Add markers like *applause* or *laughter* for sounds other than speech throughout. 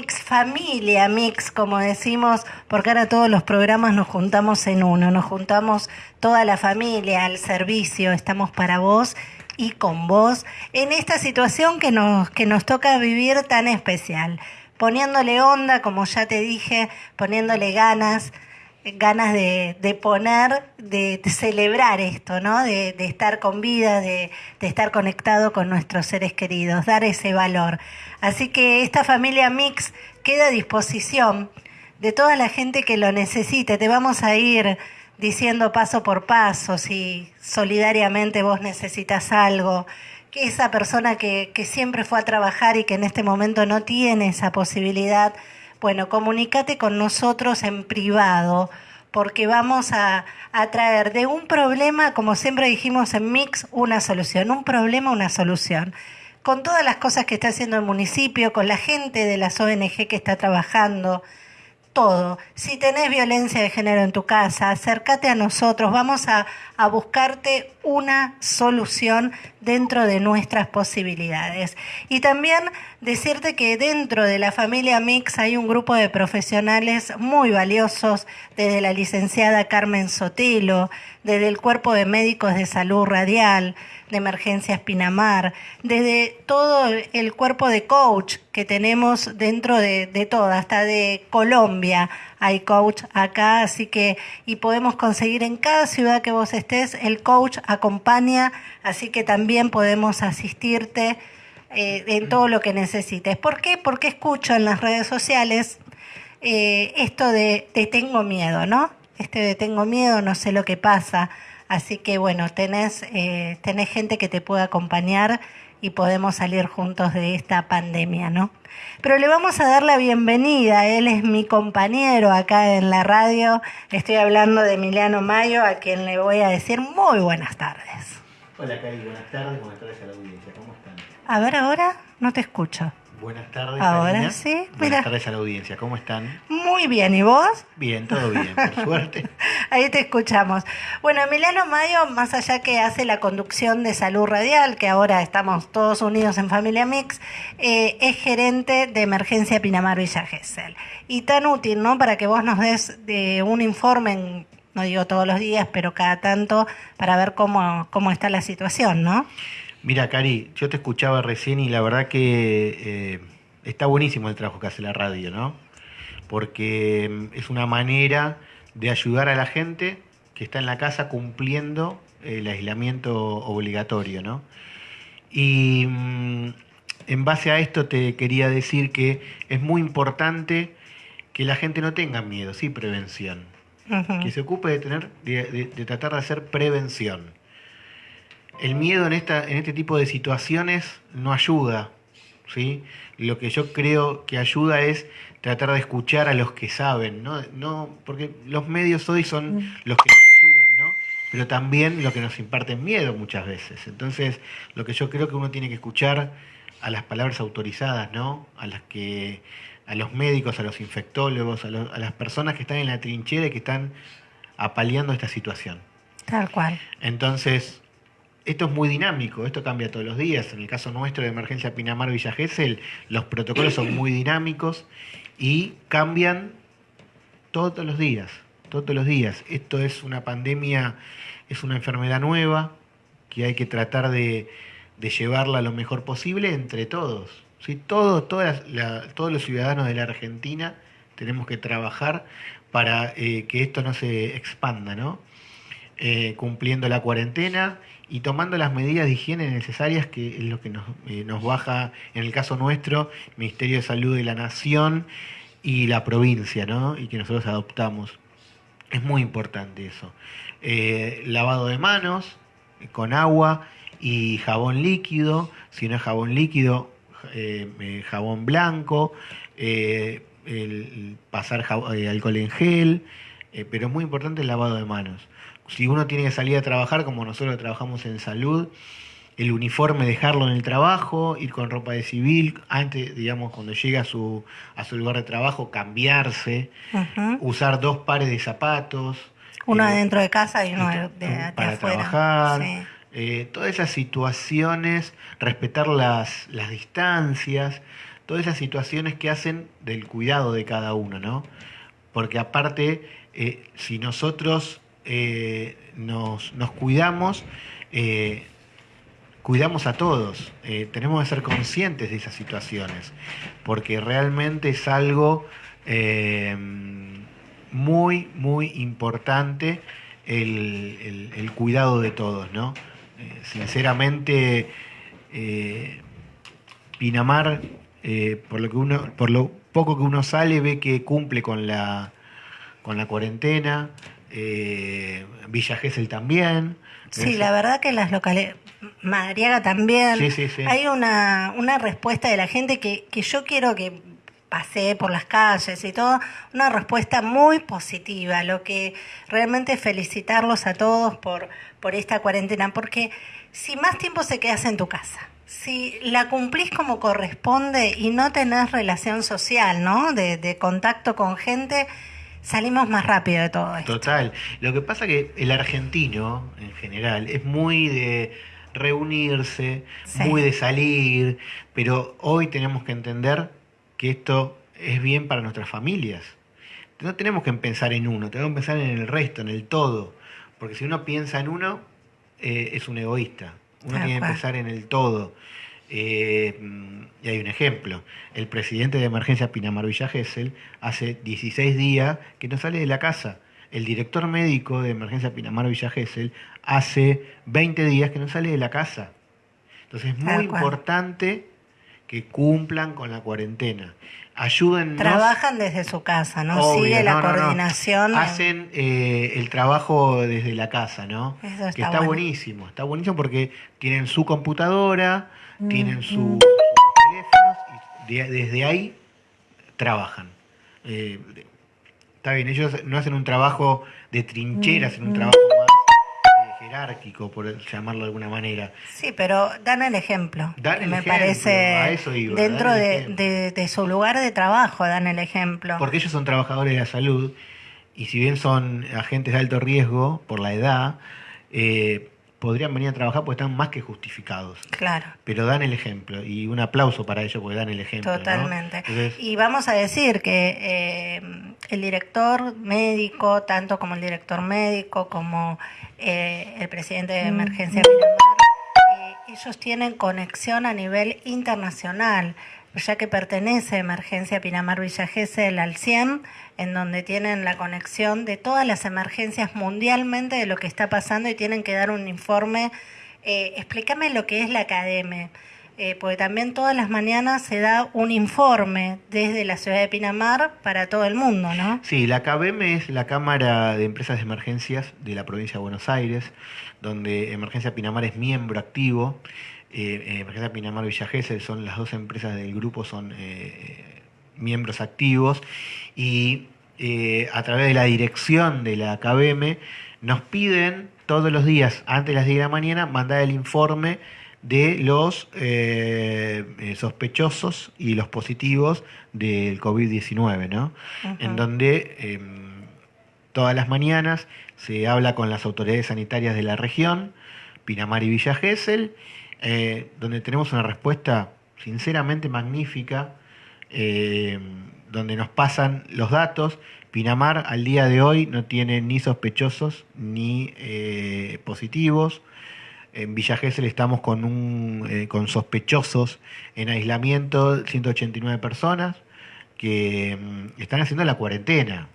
Mix familia, mix, como decimos, porque ahora todos los programas nos juntamos en uno, nos juntamos toda la familia al servicio, estamos para vos y con vos en esta situación que nos, que nos toca vivir tan especial, poniéndole onda, como ya te dije, poniéndole ganas, ganas de, poner, de, celebrar esto, ¿no? De, estar con vida, de, estar conectado con nuestros seres queridos, dar ese valor. Así que esta familia Mix queda a disposición de toda la gente que lo necesite. Te vamos a ir diciendo paso por paso si solidariamente vos necesitas algo, que esa persona que siempre fue a trabajar y que en este momento no tiene esa posibilidad, bueno, comunícate con nosotros en privado, porque vamos a, a, traer de un problema, como siempre dijimos en Mix, una solución. Un problema, una solución. Con todas las cosas que está haciendo el municipio, con la gente de las ONG que está trabajando, todo. Si tenés violencia de género en tu casa, acércate a nosotros, vamos a, a, buscarte una solución dentro de nuestras posibilidades. Y también decirte que dentro de la familia Mix hay un grupo de profesionales muy valiosos, desde la licenciada Carmen Sotelo, desde el Cuerpo de Médicos de Salud Radial, de Emergencias Pinamar, desde todo el cuerpo de coach que tenemos dentro de, de todo, hasta de Colombia hay coach acá, así que, y podemos conseguir en cada ciudad que vos estés, el coach acompaña, así que también podemos asistirte eh, en todo lo que necesites. ¿Por qué? Porque escucho en las redes sociales eh, esto de te tengo miedo, ¿no? Este de tengo miedo, no sé lo que pasa. Así que bueno, tenés, eh, tenés gente que te puede acompañar y podemos salir juntos de esta pandemia, ¿no? Pero le vamos a dar la bienvenida, él es mi compañero acá en la radio, estoy hablando de Emiliano Mayo, a quien le voy a decir muy buenas tardes. Hola Cari, buenas tardes, buenas tardes a la audiencia, ¿cómo están? A ver, ahora no te escucho. Buenas tardes. Ahora Karina. sí, mira. Buenas tardes a la audiencia, ¿cómo están? Muy bien, ¿y vos? Bien, todo bien, por *laughs* suerte. Ahí te escuchamos. Bueno, Emiliano Mayo, más allá que hace la conducción de salud radial, que ahora estamos todos unidos en Familia Mix, eh, es gerente de emergencia Pinamar Villa Gesell. Y tan útil, ¿no? Para que vos nos des de un informe, en, no digo todos los días, pero cada tanto, para ver cómo, cómo está la situación, ¿no? Mira, Cari, yo te escuchaba recién y la verdad que eh, está buenísimo el trabajo que hace la radio, ¿no? Porque mm, es una manera de ayudar a la gente que está en la casa cumpliendo el aislamiento obligatorio, ¿no? Y mmm, en base a esto te quería decir que es muy importante que la gente no tenga miedo, sí, prevención. Uh -huh. Que se ocupe de tener, de, de, de tratar de hacer prevención el miedo en, esta, en este tipo de situaciones no ayuda. ¿sí? Lo que yo creo que ayuda es tratar de escuchar a los que saben, ¿no? no porque los medios hoy son mm. los que nos ayudan, ¿no? pero también los que nos imparten miedo muchas veces. Entonces, lo que yo creo que uno tiene que escuchar a las palabras autorizadas, ¿no? a las que a los médicos, a los infectólogos, a, los, a las personas que están en la trinchera y que están apaleando esta situación. Tal cual. Entonces, esto es muy dinámico, esto cambia todos los días. En el caso nuestro de Emergencia Pinamar Villa Gesell, los protocolos son muy dinámicos y cambian todos los días, todos los días. Esto es una pandemia, es una enfermedad nueva que hay que tratar de, llevarla lo mejor posible entre todos. ¿sí? Todo, todas todos los ciudadanos de la Argentina tenemos que trabajar para eh, que esto no se expanda, ¿no? Eh, cumpliendo la cuarentena y tomando las medidas de higiene necesarias, que es lo que nos, eh, nos baja, en el caso nuestro, Ministerio de Salud de la Nación y la provincia, ¿no? Y que nosotros adoptamos. Es muy importante eso. Eh, lavado de manos con agua y jabón líquido, si no es jabón líquido, eh, jabón blanco, el, pasar alcohol en gel, pero es muy importante el lavado de manos si uno tiene que salir a trabajar, como nosotros trabajamos en salud, el uniforme dejarlo en el trabajo, ir con ropa de civil, antes, digamos, cuando llega a su, a su lugar de trabajo, cambiarse, uh -huh. usar dos pares de zapatos. Uno eh, dentro de casa y uno de, de, de para afuera. trabajar. Sí. Eh, todas esas situaciones, respetar las, las distancias, todas esas situaciones que hacen del cuidado de cada uno, ¿no? Porque aparte, eh, si nosotros eh, nos, cuidamos, eh, cuidamos a todos. tenemos que ser conscientes de esas situaciones, porque realmente es algo muy, muy importante el, el, cuidado de todos, ¿no? sinceramente, Pinamar, por lo que uno, por lo poco que uno sale, ve que cumple con la con la cuarentena, eh, Villa Gesell también. Sí, la verdad que las locales, Madriaga también, sí, sí, sí. hay una, una respuesta de la gente que, que yo quiero que pase por las calles y todo, una respuesta muy positiva, lo que realmente felicitarlos a todos por, por esta cuarentena, porque si más tiempo se quedas en tu casa, si la cumplís como corresponde y no tenés relación social, ¿no? De, de contacto con gente, salimos más rápido de todo esto. Total. Lo que pasa que el argentino, en general, es muy de reunirse, muy de salir, pero hoy tenemos que entender que esto es bien para nuestras familias. No tenemos que pensar en uno, tenemos que pensar en el resto, en el todo. Porque si uno piensa en uno, eh, es un egoísta. Uno tiene que pensar en el todo. Eh, y hay un ejemplo. El presidente de emergencia Pinamar Villa Gesell hace 16 días que no sale de la casa. El director médico de emergencia Pinamar Villa Gesell hace 20 días que no sale de la casa. Entonces es muy importante que cumplan con la cuarentena. Ayúdennos. Trabajan desde su casa, ¿no? Sigue la coordinación. Hacen eh, el trabajo desde la casa, ¿no? que está buenísimo. Está buenísimo porque tienen su computadora, tienen sus teléfonos y desde ahí trabajan. Eh, está bien, ellos no hacen un trabajo de trinchera, hacen un trabajo más eh, jerárquico, por llamarlo de alguna manera. Sí, pero dan el ejemplo. Dan el me ejemplo, parece eso dentro de, de, su lugar de trabajo dan el ejemplo. Porque ellos son trabajadores de la salud y si bien son agentes de alto riesgo por la edad, eh, podrían venir a trabajar porque están más que justificados. Claro. Pero dan el ejemplo y un aplauso para ellos porque dan el ejemplo. Totalmente. y vamos a decir que eh, el director médico, tanto como el director médico como eh, el presidente de emergencia eh, ellos tienen conexión a nivel internacional ya que pertenece a Emergencia Pinamar Villa Gesell al 100, en donde tienen la conexión de todas las emergencias mundialmente de lo que está pasando y tienen que dar un informe. Eh, explícame lo que es la academia, eh, porque también todas las mañanas se da un informe desde la ciudad de Pinamar para todo el mundo, ¿no? Sí, la ACADEM es la Cámara de Empresas de Emergencias de la provincia de Buenos Aires, donde Emergencia Pinamar es miembro activo. Eh, Emergencia Pinamar Villa Gesell son las dos empresas del grupo, son eh, miembros activos y eh, a través de la dirección de la KBM nos piden todos los días, antes de las 10 de la mañana, mandar el informe de los sospechosos y los positivos del COVID-19, ¿no? En donde em, todas las mañanas se habla con las autoridades sanitarias de la región, Pinamar y Villa Gesell, eh, donde tenemos una respuesta sinceramente magnífica, eh, donde nos pasan los datos. Pinamar al día de hoy no tiene ni sospechosos ni eh, positivos. En Villa Gesell estamos con, un, con sospechosos en aislamiento, 189 personas que mm, están haciendo la cuarentena.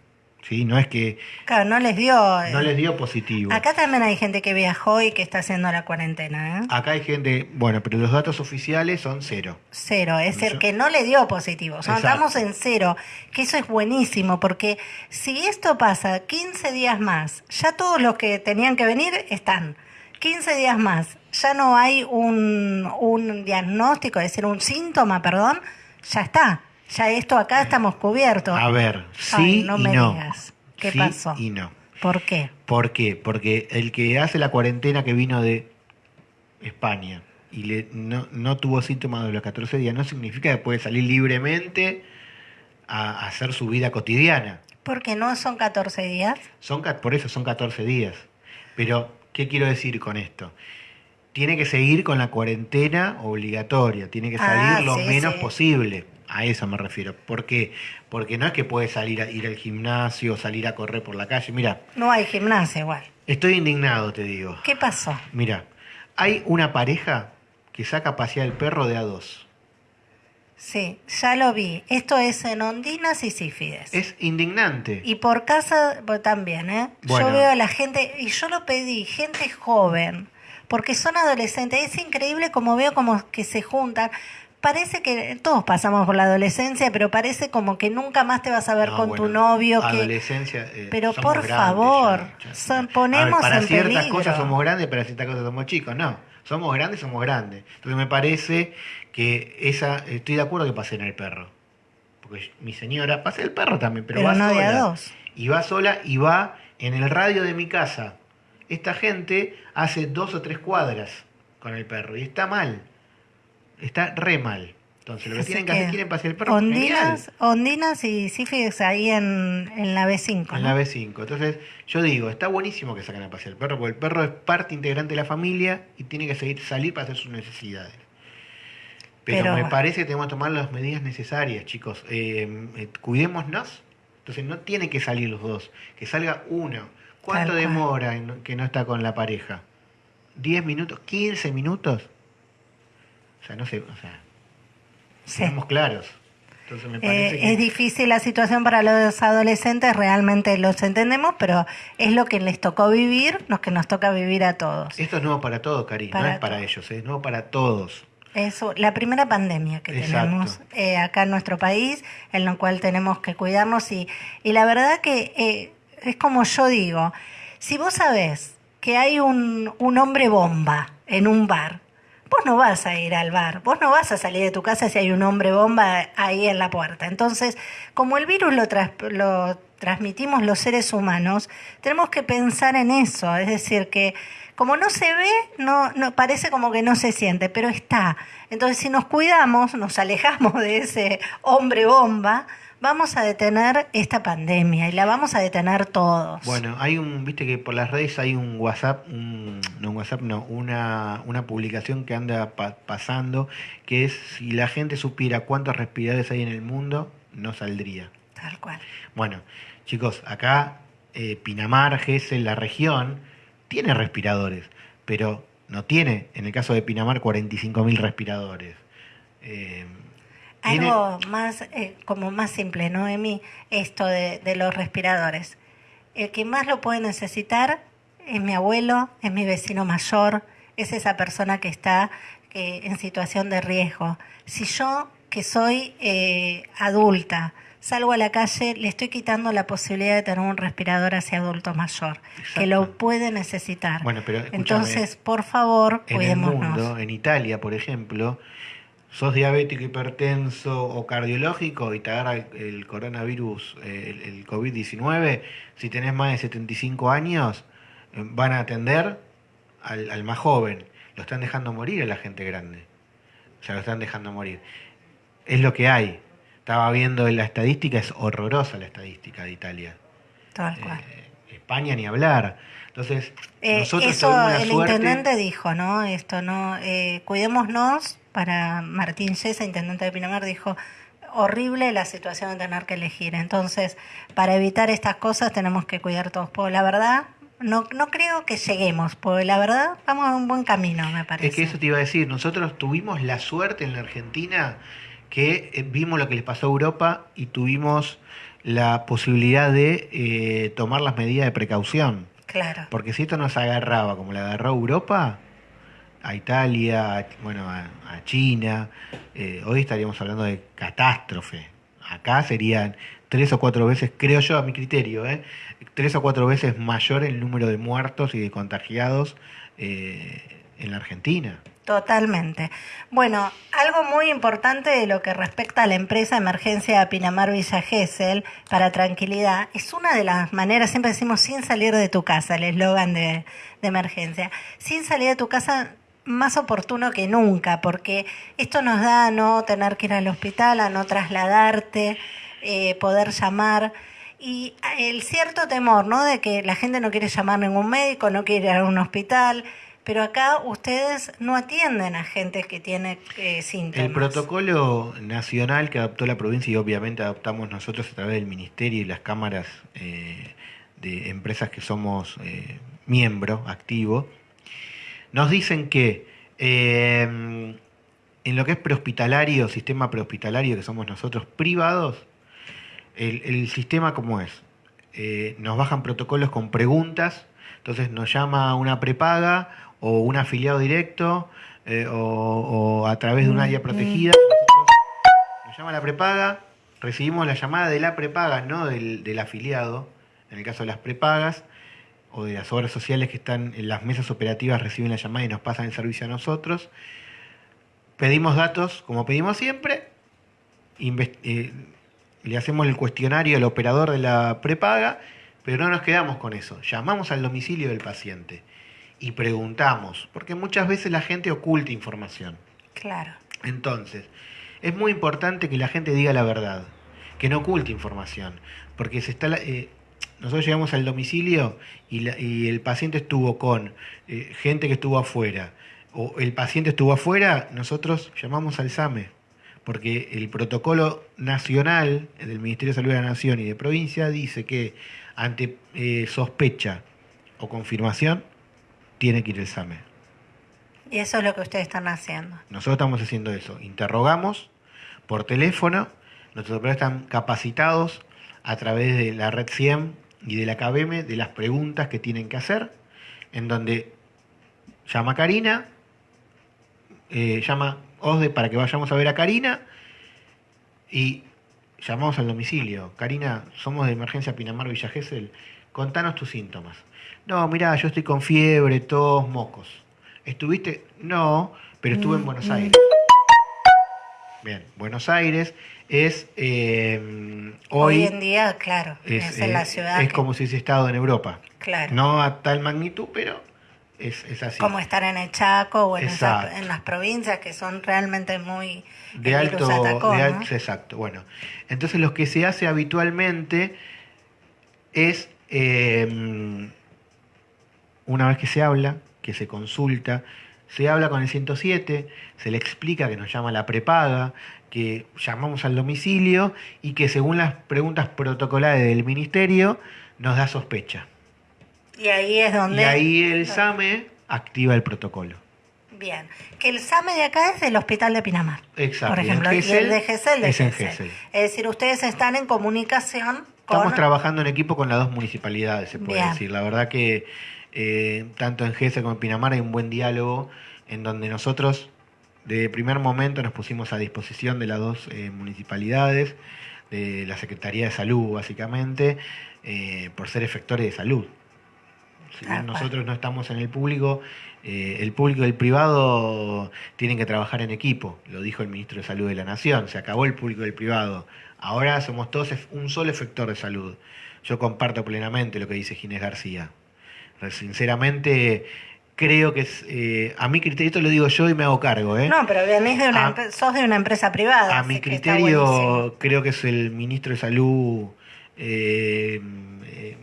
¿sí? No es que... Claro, no les dio... No les dio positivo. Acá también hay gente que viajó y que está haciendo la cuarentena, ¿eh? Acá hay gente, bueno, pero los datos oficiales son cero. Cero, es el que no le dio positivo. O sea, estamos en cero, que eso es buenísimo, porque si esto pasa 15 días más, ya todos los que tenían que venir están. 15 días más, ya no hay un, un diagnóstico, es decir, un síntoma, perdón, ya está ya esto acá estamos cubiertos. A ver, sí no y me no. digas. ¿Qué sí pasó? Y no. ¿Por qué? ¿Por qué? Porque el que hace la cuarentena que vino de España y le, no, no tuvo síntomas de los 14 días, no significa que puede salir libremente a, hacer su vida cotidiana. Porque no son 14 días. Son, por eso son 14 días. Pero, ¿qué quiero decir con esto? Tiene que seguir con la cuarentena obligatoria, tiene que salir Ah, lo sí, menos sí. posible. A eso me refiero. ¿Por qué? Porque no es que puedes salir a ir al gimnasio, salir a correr por la calle. Mira, No hay gimnasia igual. estoy indignado, te digo. ¿Qué pasó? Mira, hay una pareja que saca a pasear el perro de a dos. Sí, ya lo vi. Esto es en Ondinas y Sífides. Es indignante. Y por casa pues, también, ¿eh? Bueno. Yo veo a la gente, y yo lo pedí, gente joven, porque son adolescentes. Es increíble como veo como que se juntan. Parece que todos pasamos por la adolescencia, pero parece como que nunca más te vas a ver No, con tu novio. Que... Adolescencia. eh, Pero por grandes favor, ya, ya. son- ver, ponemos para en ciertas peligro. cosas somos grandes, para ciertas cosas somos chicos. No, somos grandes, somos grandes. Entonces me parece que esa. Estoy de acuerdo que pasen el perro. Porque mi señora pasa el perro también, pero, Pero va no sola. dos. Y va sola y va en el radio de mi casa. Esta gente hace dos o tres cuadras con el perro y está mal. Está re mal. Entonces lo que Así tienen que, hacer, quieren pasear el perro. Ondinas. Ondinas y Sífides ahí en, en la B5. En ¿no? la B5. Entonces, yo digo, está buenísimo que saquen a pasear el perro, porque el perro es parte integrante de la familia y tiene que seguir salir para hacer sus necesidades. Pero, Pero me parece que tenemos que tomar las medidas necesarias, chicos. Eh, eh, cuidémonos. Entonces, no tienen que salir los dos. Que salga uno. ¿Cuánto Tal demora en que no está con la pareja? ¿10 minutos? ¿15 minutos? O sea, no sé. O sea, Sí. seamos claros. Entonces, me Eh, parece que... Es difícil la situación para los adolescentes, realmente los entendemos, pero es lo que les tocó vivir, lo que nos toca vivir a todos. Esto es nuevo para todos, Cari. No es para todos. ellos, es nuevo para todos. Es la primera pandemia que Exacto. tenemos eh, acá en nuestro país, en la cual tenemos que cuidarnos y, y la verdad que eh, es como yo digo, si vos sabés que hay un, un hombre bomba en un bar, vos no vas a ir al bar, vos no vas a salir de tu casa si hay un hombre bomba ahí en la puerta. Entonces, como el virus lo, tras- lo transmitimos los seres humanos, tenemos que pensar en eso, es decir, que como no se ve, no, no parece como que no se siente, pero está. Entonces, si nos cuidamos, nos alejamos *laughs* de ese hombre bomba, vamos a detener esta pandemia y la vamos a detener todos. Bueno, hay un, viste que por las redes hay un WhatsApp, un- no un WhatsApp, no, una, una publicación que anda pa- pasando, que es si la gente supiera cuántos respiradores hay en el mundo, no saldría. Tal cual. Bueno, chicos, acá eh, Pinamar, Gesell, la región, tiene respiradores, pero no tiene, en el caso de Pinamar, 45.000 respiradores. Eh, Algo más, eh, como más simple, ¿no, Emi? Esto de, de los respiradores. El que más lo puede necesitar es mi abuelo, es mi vecino mayor, es esa persona que está eh, en situación de riesgo. Si yo, que soy eh, adulta, salgo a la calle, le estoy quitando la posibilidad de tener un respirador hacia adulto mayor, que lo puede necesitar. Bueno, pero Entonces, por favor, en el mundo, en Italia, por ejemplo, sos diabético, hipertenso o cardiológico y te agarra el, coronavirus, el, el COVID-19, si tenés más de 75 años, van a atender al, al más joven. Lo están dejando morir a la gente grande. O sea, lo están dejando morir. Es lo que hay. Estaba viendo la estadística, es horrorosa la estadística de Italia. Tal cual. Eh, España ni hablar. Entonces, Eh, nosotros eso tuvimos la el suerte- intendente dijo, ¿no? Esto, ¿no? Eh, cuidémonos, para Martín Yesa, intendente de Pinamar, dijo, horrible la situación de tener que elegir. Entonces, para evitar estas cosas tenemos que cuidar todos. Porque la verdad, no, no creo que lleguemos, porque la verdad vamos a un buen camino, me parece. Es que eso te iba a decir, nosotros tuvimos la suerte en la Argentina que eh, vimos lo que les pasó a Europa y tuvimos la posibilidad de eh, tomar las medidas de precaución. Claro. Porque si esto nos agarraba como le agarró a Europa, a Italia, a- bueno, a, a China, eh, hoy estaríamos hablando de catástrofe. Acá serían tres o cuatro veces, creo yo a mi criterio, ¿eh? tres o cuatro veces mayor el número de muertos y de contagiados eh, en la Argentina. Totalmente. Bueno, algo muy importante de lo que respecta a la empresa Emergencia Pinamar Villa Gesell, para tranquilidad, es una de las maneras, siempre decimos sin salir de tu casa, el eslogan de, de emergencia, sin salir de tu casa más oportuno que nunca, porque esto nos da a no tener que ir al hospital, a no trasladarte, eh, poder llamar. Y el cierto temor, ¿no? De que la gente no quiere llamar a ningún médico, no quiere ir a un hospital. Pero acá ustedes no atienden a gente que tiene eh, síntomas. El protocolo nacional que adoptó la provincia y obviamente adoptamos nosotros a través del ministerio y las cámaras eh, de empresas que somos eh, miembro activo, nos dicen que eh, en lo que es prehospitalario, sistema prehospitalario que somos nosotros privados, el, sistema como es, Eh, nos bajan protocolos con preguntas, entonces nos llama una prepaga o un afiliado directo eh, o, o a través de un área protegida. Nosotros- nos llama la prepaga, recibimos la llamada de la prepaga, no del, del afiliado, en el caso de las prepagas o de las obras sociales que están en las mesas operativas reciben la llamada y nos pasan el servicio a nosotros. Pedimos datos, como pedimos siempre, eh, le hacemos el cuestionario al operador de la prepaga, pero no nos quedamos con eso. Llamamos al domicilio del paciente y preguntamos, porque muchas veces la gente oculta información. Claro. Entonces, es muy importante que la gente diga la verdad, que no oculte información, porque se está eh, nosotros llegamos al domicilio y, la- y el paciente estuvo con eh, gente que estuvo afuera, o el paciente estuvo afuera, nosotros llamamos al SAME, porque el protocolo nacional del Ministerio de Salud de la Nación y de provincia dice que ante eh, sospecha o confirmación tiene que ir el SAME. Y eso es lo que ustedes están haciendo. Nosotros estamos haciendo eso. Interrogamos por teléfono. Nuestros operadores están capacitados a través de la red CIEM y de la KBM de las preguntas que tienen que hacer. En donde llama Karina, eh, llama OSDE para que vayamos a ver a Karina y llamamos al domicilio. Karina, somos de emergencia Pinamar Villa Gesell. Contanos tus síntomas. No, mirá, yo estoy con fiebre, tos, mocos. ¿Estuviste? No, pero estuve en Buenos Aires. Bien, Buenos Aires es eh, Hoy, hoy en día, claro, es, en eh, la ciudad. es que- como si hubiese estado en Europa. Claro. No a tal magnitud, pero es, es así. Como estar en el Chaco o en, esas- Exacto. en las provincias que son realmente muy... de alto, atacó, de ¿no? alto- exacto. Bueno, entonces lo que se hace habitualmente es eh, una vez que se habla, que se consulta, se habla con el 107, se le explica que nos llama la prepaga, que llamamos al domicilio y que según las preguntas protocolares del ministerio nos da sospecha. Y ahí es donde... Y ahí el SAME activa el protocolo. Bien. Que el SAME de acá es del Hospital de Pinamar. Exacto. Por ejemplo, y Gesell el de Gesell de es en Gesell. Gesell. Es decir, ustedes están en comunicación con... Estamos trabajando en equipo con las dos municipalidades, se puede Bien. decir. La verdad que eh, tanto en GESE como en Pinamar hay un buen diálogo en donde nosotros de primer momento nos pusimos a disposición de las dos eh, municipalidades, de la Secretaría de Salud básicamente, eh, por ser efectores de salud. Si bien nosotros no estamos en el público, eh, el público y el privado tienen que trabajar en equipo, lo dijo el ministro de Salud de la Nación, se acabó el público y el privado, ahora somos todos un solo efector de salud. Yo comparto plenamente lo que dice Ginés García. Sinceramente, creo que es, eh, a mi criterio, esto lo digo yo y me hago cargo, ¿eh? No, pero de una A- empre- sos de una empresa privada. A mi que criterio, creo que es el ministro de Salud eh, eh,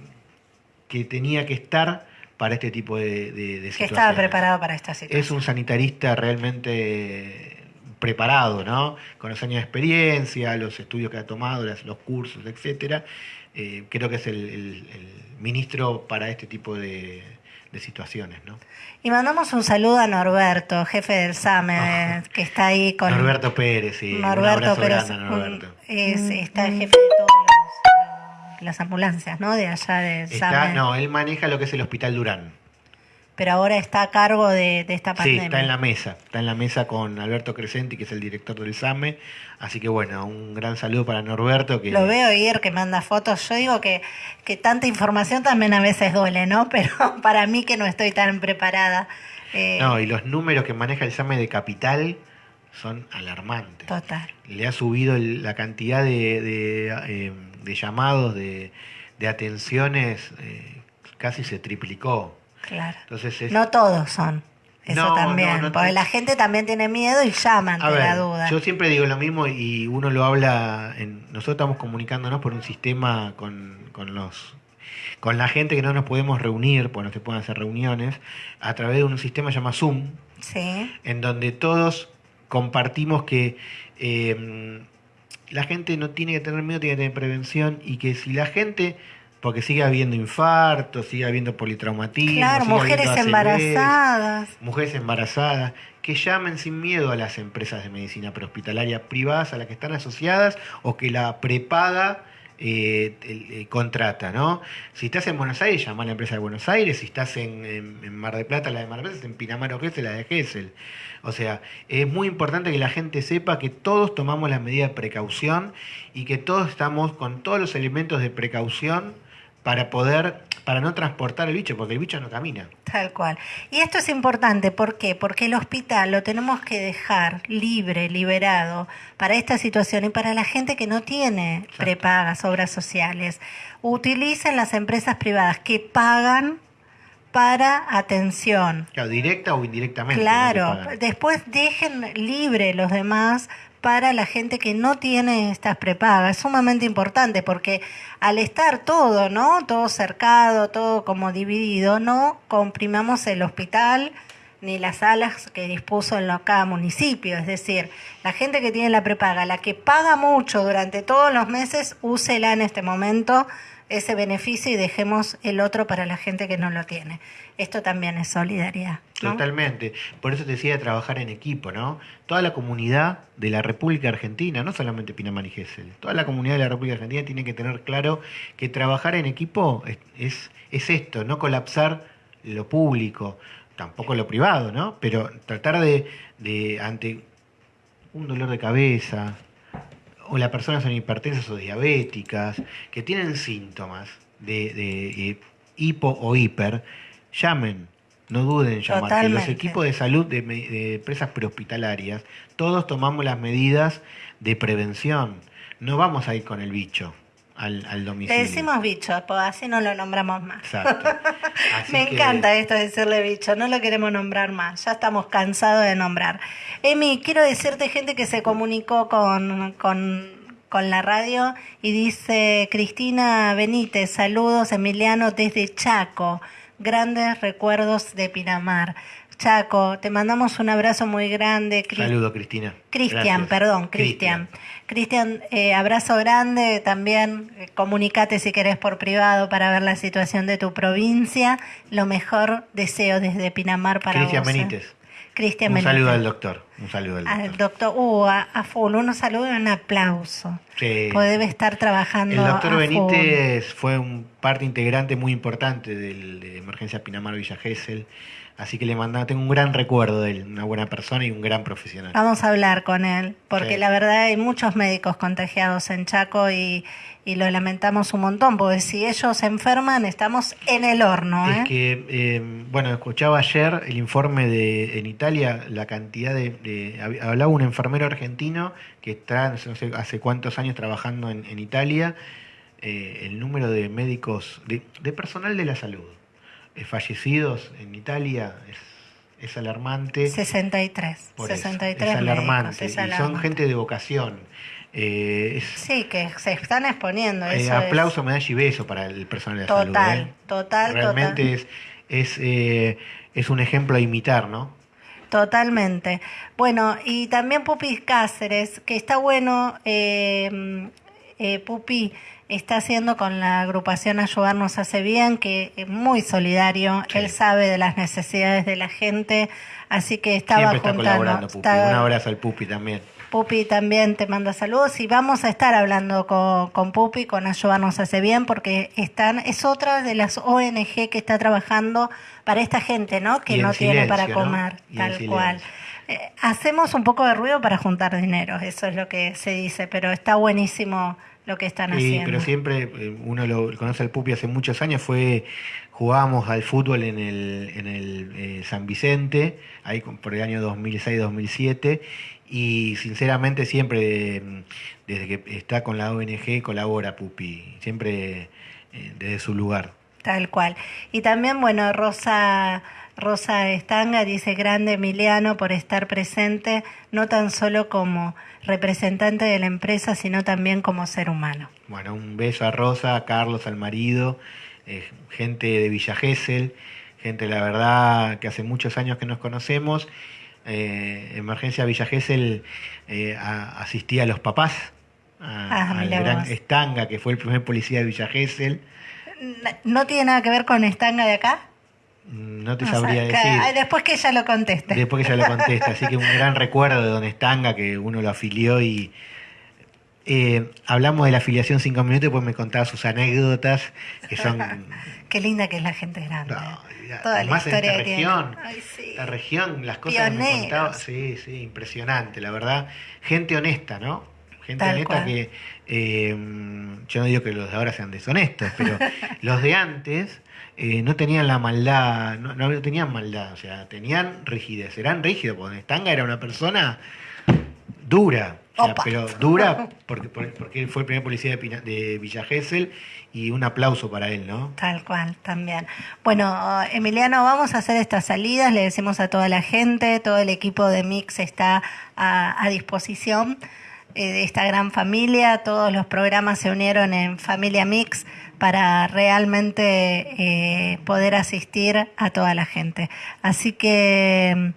que tenía que estar para este tipo de, de, de Que situaciones. estaba preparado para esta situación. Es un sanitarista realmente preparado, ¿no? Con los años de experiencia, los estudios que ha tomado, los cursos, etcétera. Eh, creo que es el, el- el ministro para este tipo de, de situaciones, ¿no? Y mandamos un saludo a Norberto, jefe del SAME, *laughs* que está ahí con... Norberto Pérez, sí. Norberto Pérez, Norberto. es, está el jefe de todas las ambulancias, ¿no? De allá del Está, SAME. no, él maneja lo que es el Hospital Durán. Pero ahora está a cargo de, de esta Sí, pandemia. está en la mesa. Está en la mesa con Alberto Crescenti, que es el director del SAME. Así que bueno, un gran saludo para Norberto. Que Lo veo ir que manda fotos. Yo digo que, que tanta información también a veces duele, ¿no? *laughs* Pero para mí que no estoy tan preparada. eh, No, y los números que maneja el SAME de capital son alarmantes. Total. Le ha subido el- la cantidad de, de, eh, de llamados, de, de atenciones, eh, casi se triplicó. Claro. Entonces es, No todos son. Eso No, también. no, no porque te- la gente también tiene miedo y llama ante la duda. yo siempre digo lo mismo y uno lo habla, en, nosotros estamos comunicándonos por un sistema con, con los con la gente que no nos podemos reunir, pues no se pueden hacer reuniones, a través de un sistema llamado Zoom, Sí. en donde todos compartimos que eh, la gente no tiene que tener miedo, tiene que tener prevención y que si la gente, porque sigue habiendo infartos, sigue habiendo politraumatismo, Claro, sigue mujeres habiendo embarazadas. mujeres embarazadas, que llamen sin miedo a las empresas de medicina prehospitalaria privadas a las que están asociadas o que la prepaga eh, eh, contrata, ¿no? Si estás en Buenos Aires, llama a la empresa de Buenos Aires, si estás en, en- en Mar del Plata, la de Mar del Plata, en Pinamar o Gesell, la de Gesell. O sea, es muy importante que la gente sepa que todos tomamos las medidas de precaución y que todos estamos con todos los elementos de precaución para poder, para no transportar el bicho, porque el bicho no camina. Tal cual. Y esto es importante, ¿por qué? Porque el hospital lo tenemos que dejar libre, liberado para esta situación y para la gente que no tiene Exacto. prepagas, obras sociales. Utilicen las empresas privadas que pagan para atención. Claro, directa o indirectamente. Claro, después dejen libre los demás para la gente que no tiene estas prepagas. Es sumamente importante porque al estar todo, ¿no? Todo cercado, todo como dividido, no comprimamos el hospital ni las salas que dispuso en cada municipio. Es decir, la gente que tiene la prepaga, la que paga mucho durante todos los meses, úsela en este momento ese beneficio y dejemos el otro para la gente que no lo tiene. Esto también es solidaridad. Totalmente. Por eso te decía de trabajar en equipo, ¿no? Toda la comunidad de la República Argentina, no solamente Pinamar y Gesell, toda la comunidad de la República Argentina tiene que tener claro que trabajar en equipo es, es, es esto, no colapsar lo público, tampoco lo privado, ¿no? Pero tratar de, de ante un dolor de cabeza, o las personas son hipertensas o diabéticas, que tienen síntomas de, de, hipo o hiper, llamen, no duden en llamar. Que los Totalmente. equipos de salud de, de empresas prehospitalarias, todos tomamos las medidas de prevención. No vamos a ir con el bicho al, al Le domicilio. decimos bicho, pues así no lo nombramos más. Exacto. *laughs* Me que- encanta esto de decirle bicho, no lo queremos nombrar más, ya estamos cansados de nombrar. Emi, quiero decirte gente que se comunicó con, con, con la radio y dice Cristina Benítez, saludos Emiliano desde Chaco, grandes recuerdos de Pinamar. Chaco, te mandamos un abrazo muy grande. Cris- Saludo, Cristina. Cristian, perdón, Cristian. Cristian, eh, abrazo grande también. eh, comunicate si querés por privado para ver la situación de tu provincia. Lo mejor deseo desde Pinamar para Cristian. ¿eh? Benítez. Cristian Un saludo al doctor. Un saludo al doctor. Al doctor, uh, a, a full, unos saludos y un aplauso. Sí. Pues debe estar trabajando. El doctor a Benítez fue un parte integrante muy importante del, de Emergencia Pinamar Villa Gesell, así que le mandaba, tengo un gran recuerdo de él, una buena persona y un gran profesional. Vamos a hablar con él, porque Sí. la verdad hay muchos médicos contagiados en Chaco y, y lo lamentamos un montón, porque si ellos se enferman estamos en el horno. ¿eh? Es que, eh, bueno, escuchaba ayer el informe de en Italia, la cantidad de, de- hab- hablaba un enfermero argentino que está no sé hace cuántos años trabajando en, en Italia, eh, el número de médicos, de, de personal de la salud eh, fallecidos en Italia es, es alarmante. 63. Por eso, 63 es alarmante. médicos, es y son alarmante. gente de vocación. Eh, es, Sí, que se están exponiendo. eh, Eso aplauso, medalla y beso para el personal de es la total, salud. ¿eh? total, Realmente total. es, es, eh, es un ejemplo a imitar, ¿no? Totalmente. Bueno, y también Pupi Cáceres, que está bueno, eh, eh, Pupi está haciendo con la agrupación Ayudarnos Hace Bien, que es muy solidario, Sí. él sabe de las necesidades de la gente, así que estaba Siempre está juntando. colaborando, Pupi. está- Un abrazo al Pupi también. Pupi también te manda saludos y vamos a estar hablando con, con Pupi, con Ayudarnos Hace Bien, porque están, es otra de las ONG que está trabajando para esta gente, ¿no? Que no tiene para comer, tal cual. Eh, hacemos un poco de ruido para juntar dinero, eso es lo que se dice, pero está buenísimo lo que están Sí, haciendo. pero siempre, eh, uno lo conoce al Pupi hace muchos años, fue jugábamos al fútbol en el, en el eh, San Vicente, ahí por el año 2006-2007, y sinceramente siempre, eh, desde que está con la ONG, colabora Pupi, siempre eh, desde su lugar. Tal cual. Y también, bueno, Rosa, Rosa Estanga dice, grande Emiliano por estar presente, no tan solo como representante de la empresa, sino también como ser humano. Bueno, un beso a Rosa, a Carlos, al marido, eh, gente de Villa Gesell, gente, la verdad, que hace muchos años que nos conocemos. Eh, Emergencia Villa Gesell eh, a- asistía a los papás, a- Ah, al gran vos. Estanga, que fue el primer policía de Villa Gesell. N- ¿No tiene nada que ver con Estanga de acá? Mm, No te sabría sea, decir. después que ella lo conteste. Después que ella lo contesta. Así que un *laughs* gran recuerdo de Don Estanga, que uno lo afilió y eh, hablamos de la afiliación cinco minutos y después me contaba sus anécdotas, que son... *laughs* Qué linda que es la gente grande. No, ya, Toda la más en historia esta región. Ay, sí. La región, las cosas que me contaba, sí, sí, impresionante, la verdad. Gente honesta, ¿no? Gente Tal honesta cual. que, eh, yo no digo que los de ahora sean deshonestos, pero *laughs* los de antes eh, no tenían la maldad, no, no tenían maldad, o sea, tenían rigidez, eran rígidos, porque Stanga era una persona dura, o sea, Opa. pero dura porque, fue el primer policía de, Pina- de Villa Gesell y un aplauso para él, ¿no? Tal cual, también. Bueno, Emiliano, vamos a hacer estas salidas, le decimos a toda la gente, todo el equipo de Mix está a, a disposición de esta gran familia, todos los programas se unieron en Familia Mix para realmente eh, poder asistir a toda la gente. Así que mm,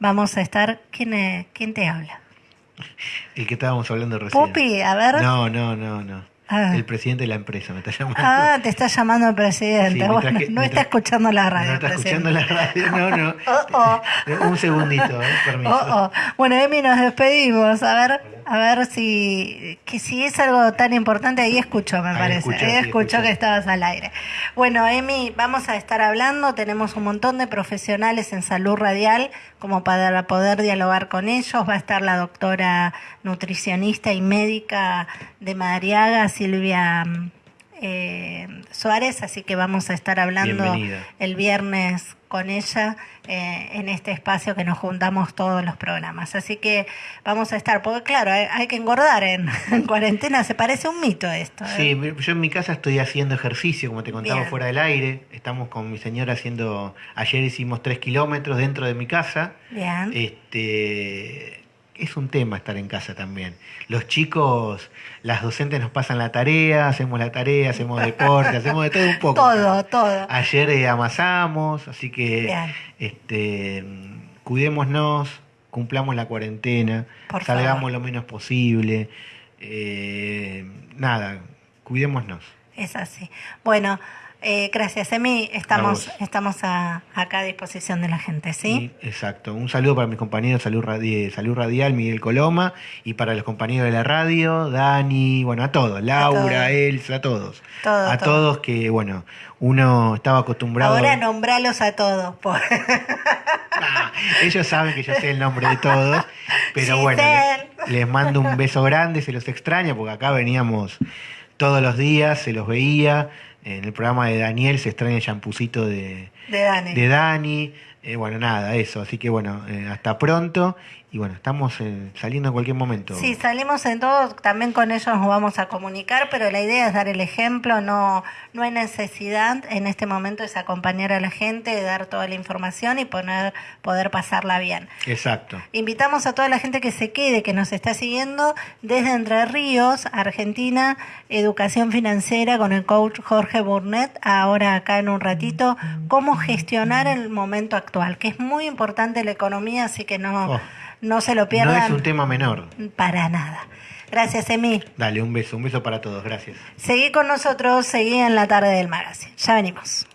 vamos a estar, ¿quién, es- quién te habla? El que estábamos hablando recién. Pupi, a ver. No, no, no, no. Ah. El presidente de la empresa me está llamando. Ah, te está llamando el presidente. Sí, Bueno, no está escuchando la radio. no está escuchando la radio, no, no. *laughs* Oh, oh. Un segundito, eh, permiso. Oh, oh. Bueno, Emi, nos despedimos. A ver, a ver si, que si es algo tan importante, ahí escuchó, me Ahí parece. ahí sí, escuchó escuchó. que estabas al aire. Bueno, Emi, vamos a estar hablando. Tenemos un montón de profesionales en salud radial como para poder dialogar con ellos. Va a estar la doctora nutricionista y médica de Madariaga, Silvia mm, eh, Suárez, así que vamos a estar hablando Bienvenida. el viernes con ella eh, en este espacio que nos juntamos todos los programas. Así que vamos a estar, porque claro, hay, hay que engordar en, *laughs* en cuarentena, se parece un mito esto. ¿eh? Sí, yo en mi casa estoy haciendo ejercicio, como te contaba Bien. fuera del aire. Estamos con mi señora haciendo. Ayer hicimos tres kilómetros dentro de mi casa. Bien. Este, es un tema estar en casa también. Los chicos, las docentes nos pasan la tarea, hacemos la tarea, hacemos deporte, hacemos de todo un poco. todo, todo. Ayer eh, amasamos, así que Bien. este, cuidémonos, cumplamos la cuarentena, Por salgamos favor. lo menos posible. eh, nada, cuidémonos. Es así. Bueno, eh, gracias, Emi. Estamos, vos. estamos a- acá a disposición de la gente, ¿sí? Exacto. Un saludo para mis compañeros Salud, Radi- Salud Radial, Miguel Coloma, y para los compañeros de la radio, Dani, bueno, a todos, Laura, todos. Elsa, a todos. Todo, a todo. todos que, bueno, uno estaba acostumbrado... Ahora nombralos a todos. por- Ah, ellos saben que yo sé el nombre de todos, pero bueno, les mando un beso grande, se los extraña, porque acá veníamos todos los días, se los veía. En el programa de Daniel se extraña el champucito de, de Dani. de Dani. Eh, bueno, nada, eso. Así que bueno, eh, hasta pronto. Y bueno, estamos eh, saliendo en cualquier momento. Sí, salimos en todo, también con ellos nos vamos a comunicar, pero la idea es dar el ejemplo, no, no hay necesidad en este momento es acompañar a la gente, dar toda la información y poner, poder pasarla bien. Exacto. Invitamos a toda la gente que se quede, que nos está siguiendo desde Entre Ríos, Argentina, Educación Financiera con el coach Jorge Burnett, ahora acá en un ratito, cómo gestionar el momento actual, que es muy importante la economía, así que no, Oh. No se lo No pierdan es un tema menor. para nada. Gracias, Emi. Dale, un beso, un beso para todos. Gracias. Seguí con nosotros, seguí en la tarde del magazine. Ya venimos.